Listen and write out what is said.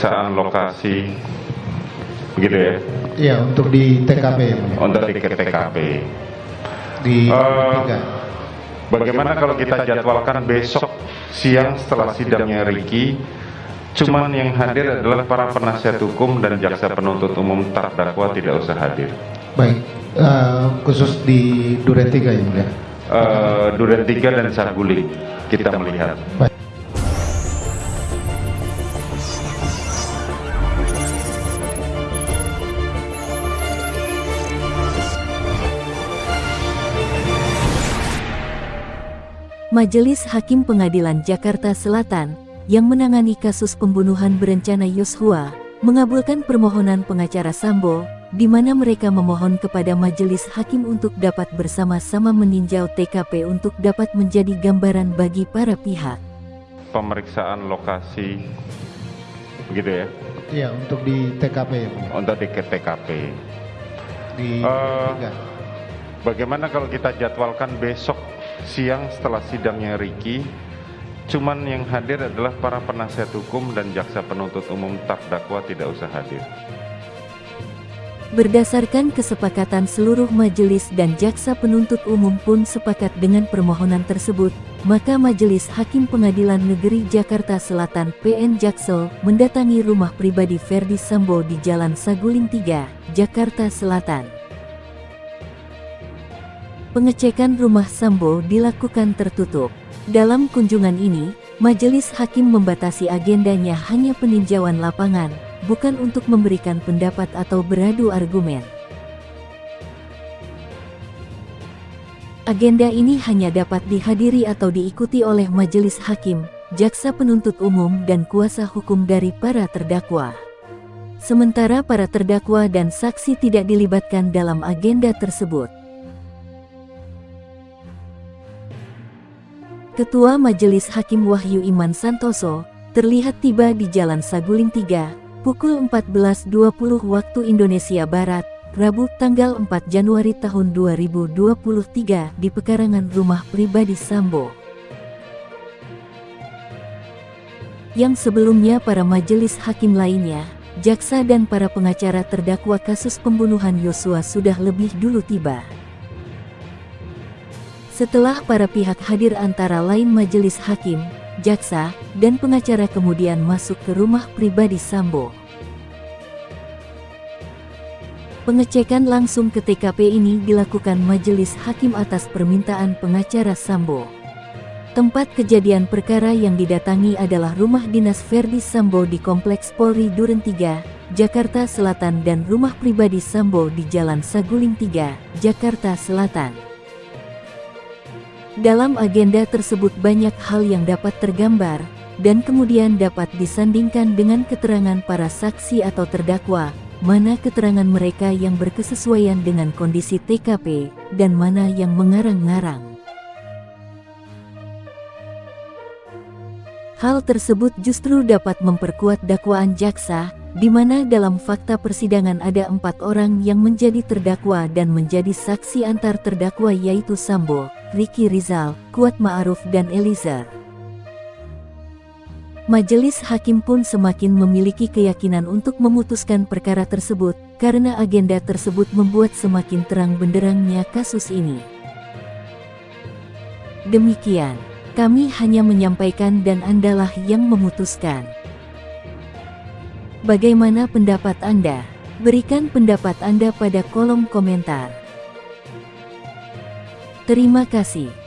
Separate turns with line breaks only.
pemeriksaan lokasi begitu ya
Iya, untuk di TKP ya,
untuk di TKP.
Di tiga.
Bagaimana kalau kita jadwalkan besok siang setelah sidangnya Ricky Cuman yang hadir adalah para penasihat hukum dan jaksa penuntut umum terdakwa tidak usah hadir.
Baik, eh, khusus di Duren 3 ya, Mulia.
Eh, Duren 3 dan Saguling kita melihat.
Baik.
Majelis Hakim Pengadilan Jakarta Selatan yang menangani kasus pembunuhan berencana Yosua mengabulkan permohonan pengacara Sambo di mana mereka memohon kepada majelis hakim untuk dapat bersama-sama meninjau TKP untuk dapat menjadi gambaran bagi para pihak.
Pemeriksaan lokasi begitu ya
Iya, untuk di TKP ya,
untuk di TKP.
Di 3.
Bagaimana kalau kita jadwalkan besok siang setelah sidangnya Ricky Cuman yang hadir adalah para penasihat hukum dan jaksa penuntut umum terdakwa tidak usah hadir.
Berdasarkan kesepakatan seluruh majelis dan jaksa penuntut umum pun sepakat dengan permohonan tersebut, maka Majelis Hakim Pengadilan Negeri Jakarta Selatan PN Jaksel mendatangi rumah pribadi Ferdi Sambo di Jalan Saguling 3, Jakarta Selatan. Pengecekan rumah Sambo dilakukan tertutup. Dalam kunjungan ini, Majelis Hakim membatasi agendanya hanya peninjauan lapangan, bukan untuk memberikan pendapat atau beradu argumen. Agenda ini hanya dapat dihadiri atau diikuti oleh majelis hakim, jaksa penuntut umum dan kuasa hukum dari para terdakwa. Sementara para terdakwa dan saksi tidak dilibatkan dalam agenda tersebut. Ketua Majelis Hakim Wahyu Iman Santoso terlihat tiba di Jalan Saguling 3, pukul 14.20 waktu Indonesia Barat, Rabu tanggal 4 Januari tahun 2023 di pekarangan rumah pribadi Sambo. Yang sebelumnya para majelis hakim lainnya, jaksa dan para pengacara terdakwa kasus pembunuhan Yosua sudah lebih dulu tiba. Setelah para pihak hadir antara lain majelis hakim, jaksa, dan pengacara kemudian masuk ke rumah pribadi Sambo. Pengecekan langsung ke TKP ini dilakukan majelis hakim atas permintaan pengacara Sambo. Tempat kejadian perkara yang didatangi adalah rumah dinas Ferdi Sambo di Kompleks Polri Duren 3, Jakarta Selatan dan rumah pribadi Sambo di Jalan Saguling 3, Jakarta Selatan. Dalam agenda tersebut banyak hal yang dapat tergambar, dan kemudian dapat disandingkan dengan keterangan para saksi atau terdakwa, mana keterangan mereka yang berkesesuaian dengan kondisi TKP, dan mana yang mengarang-ngarang. Hal tersebut justru dapat memperkuat dakwaan jaksa, di mana dalam fakta persidangan ada empat orang yang menjadi terdakwa dan menjadi saksi antar terdakwa yaitu Sambo, Ricky Rizal, Kuat Ma'ruf dan Eliezer. Majelis hakim pun semakin memiliki keyakinan untuk memutuskan perkara tersebut, karena agenda tersebut membuat semakin terang benderangnya kasus ini. Demikian, kami hanya menyampaikan dan Andalah yang memutuskan. Bagaimana pendapat Anda? Berikan pendapat Anda pada kolom komentar. Terima kasih.